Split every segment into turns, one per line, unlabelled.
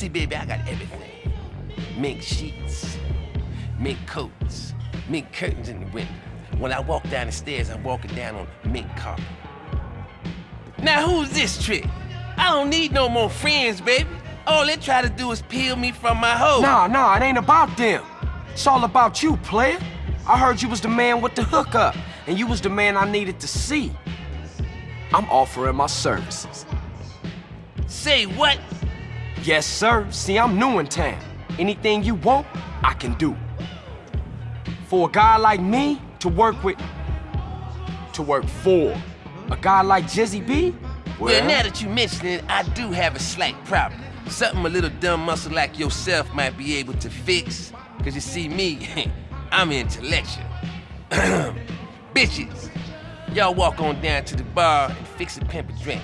See, baby, I got everything. Mink sheets, mink coats, mink curtains in the window. When I walk down the stairs, I'm walking down on mink carpet. Now who's this trick? I don't need no more friends, baby. All they try to do is peel me from my hoe.
Nah, nah, it ain't about them. It's all about you, player. I heard you was the man with the hookup, and you was the man I needed to see. I'm offering my services.
Say what?
Yes, sir. See, I'm new in town. Anything you want, I can do. For a guy like me to work with, to work for, a guy like Jizzy B, well,
Well, now that you mention it, I do have a slight problem. Something a little dumb muscle like yourself might be able to fix. Cause you see me, I'm intellectual. Bitches, y'all walk on down to the bar and fix a pimp a drink.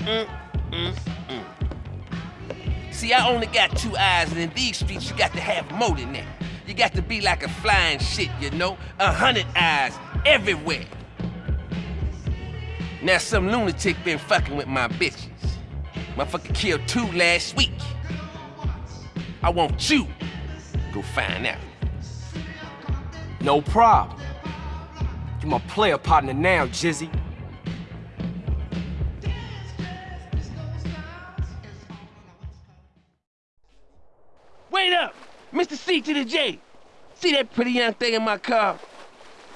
Mm, mm, mm. See, I only got two eyes, and in these streets, you got to have more than that. You got to be like a flying shit, you know? A hundred eyes everywhere. Now some lunatic been fucking with my bitches. Motherfucker killed two last week. I want you go find out.
no problem. You my player partner now, Jizzy.
Mr. C to the J! See that pretty young thing in my car?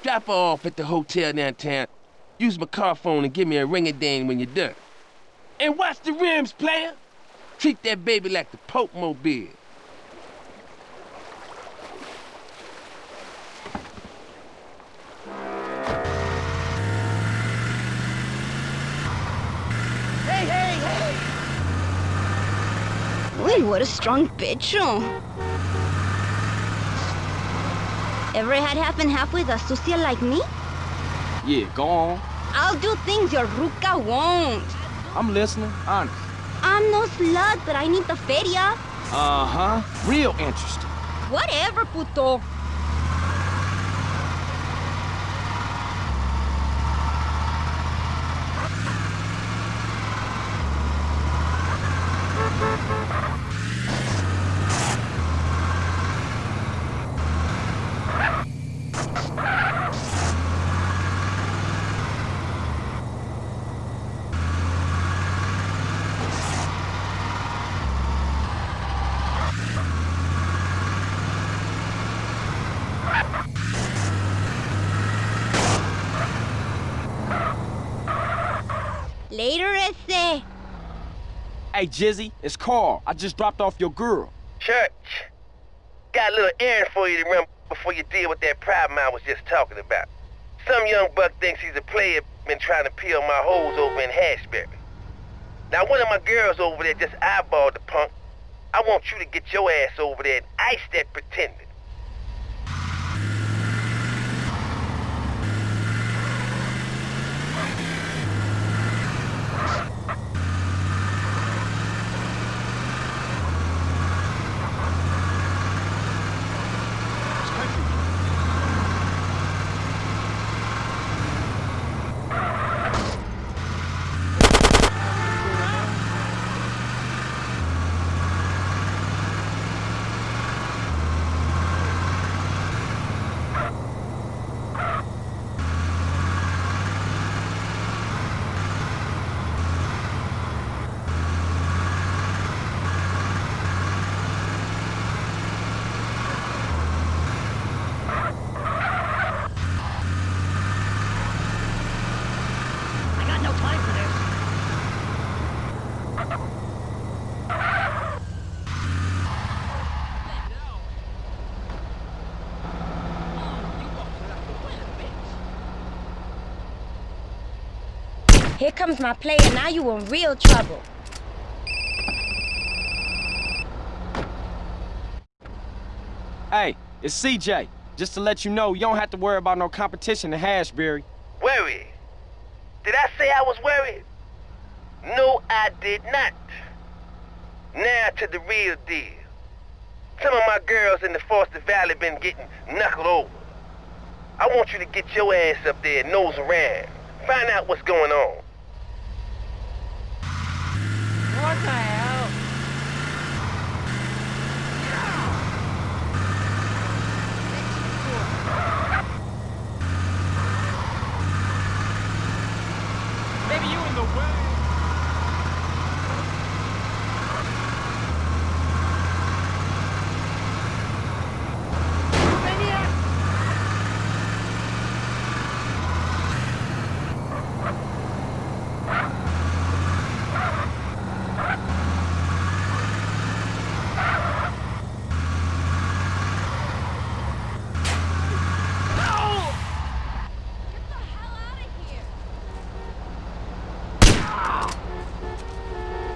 Drop her off at the hotel downtown. Use my car phone and give me a ring-a-ding when you're done. And watch the rims, player! Treat that baby like the Pope Mobile.
Hey, hey, hey! Uy, what a strong bitch. oh. Ever had half and half with a sucia like me?
Yeah, go on.
I'll do things your ruca won't.
I'm listening, honest.
I'm no slut, but I need the feria.
Uh-huh. Real interesting.
Whatever, puto. Later, ese.
Hey, Jizzy, it's Carl. I just dropped off your girl.
Church, got a little errand for you to run before you deal with that problem I was just talking about. Some young buck thinks he's a player, been trying to peel my hoes over in Hashbury. Now, one of my girls over there just eyeballed the punk. I want you to get your ass over there and ice that pretender.
I got no time for this. Here comes my player. Now you in real trouble.
Hey, it's CJ. Just to let you know, you don't have to worry about no competition in Hashbury.
Worried? Did I say I was worried? No, I did not. Now to the real deal. Some of my girls in the Foster Valley been getting knuckled over. I want you to get your ass up there and nose around. Find out what's going on.
on the way.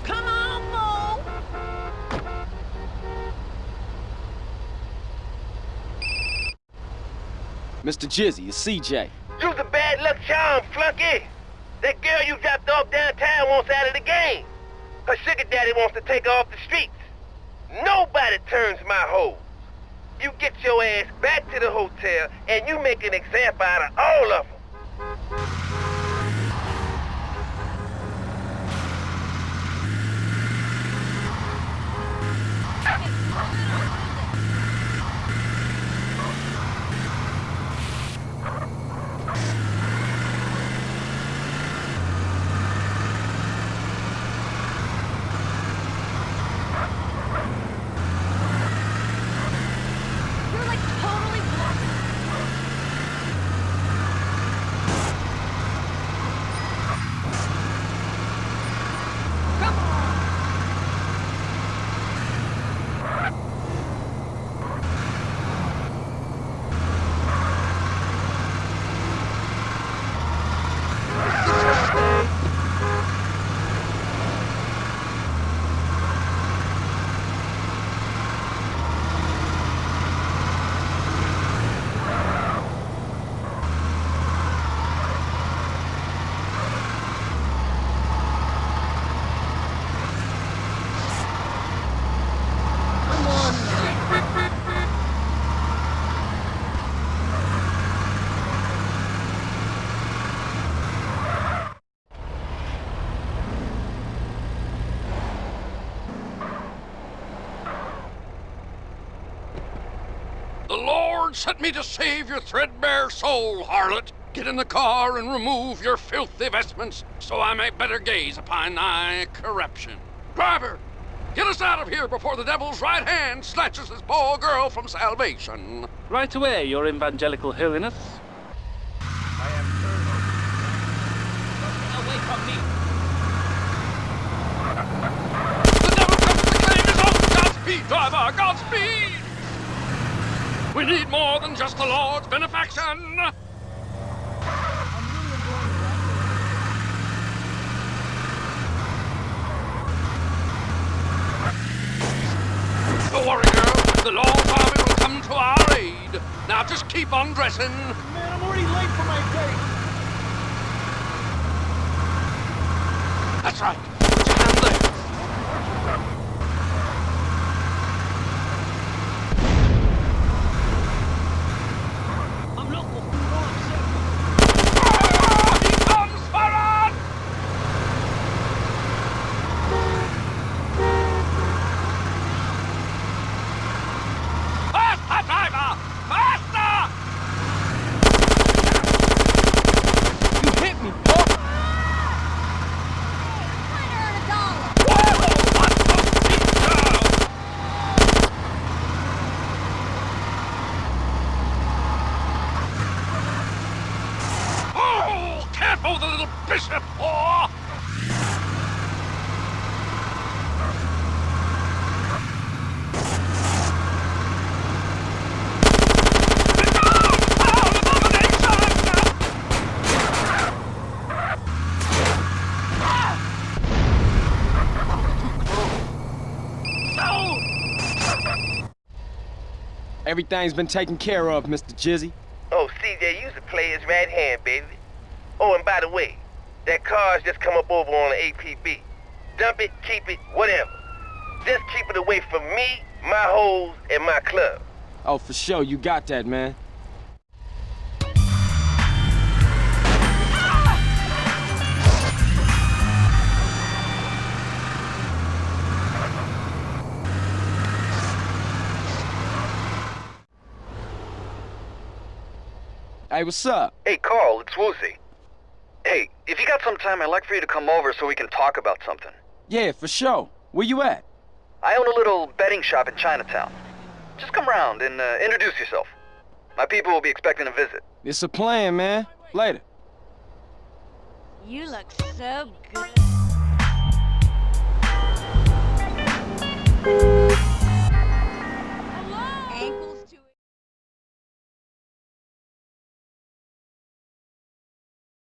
Come on, Mo.
Mr. Jizzy, it's CJ.
You's a bad luck charm, flunky. That girl you dropped off downtown wants out of the game. Her sugar daddy wants to take her off the streets. Nobody turns my hoes. You get your ass back to the hotel and you make an example out of all of them.
You're like totally blocked. Come on.
The Lord sent me to save your threadbare soul, harlot. Get in the car and remove your filthy vestments, so I may better gaze upon thy corruption. Driver, get us out of here before the devil's right hand snatches this poor girl from salvation.
Right away, your evangelical holiness.
The devil comes to claim his own. Godspeed, driver, Godspeed! We need more than just the Lord's benefaction. Don't worry, girl. The Lord's army will come to our aid. Now just keep on dressing.
Man, I'm already late for my date.
That's right. Put your hand there.
I'm loco. You know I'm sick.
Ah, he comes for us! Faster, driver! Faster!
You hit me, punk!
Whoa, what the pizza? Oh, careful, the little bishop! Oh!
Everything's been taken care of, Mr. Jizzy.
Oh, CJ, you's a player's right hand, baby. Oh, and by the way, that car's just come up over on the APB. Dump it, keep it, whatever. Just keep it away from me, my hoes, and my club.
Oh, for sure, you got that, man. Hey, what's up?
Hey, Carl, it's Woozie.
Hey, if you got some time, I'd like for you to come over so we can talk about something.
Yeah, for sure. Where you at?
I own a little betting shop in Chinatown. Just come round and uh, introduce yourself. My people will be expecting a visit.
It's a plan, man. Later.
You look so good.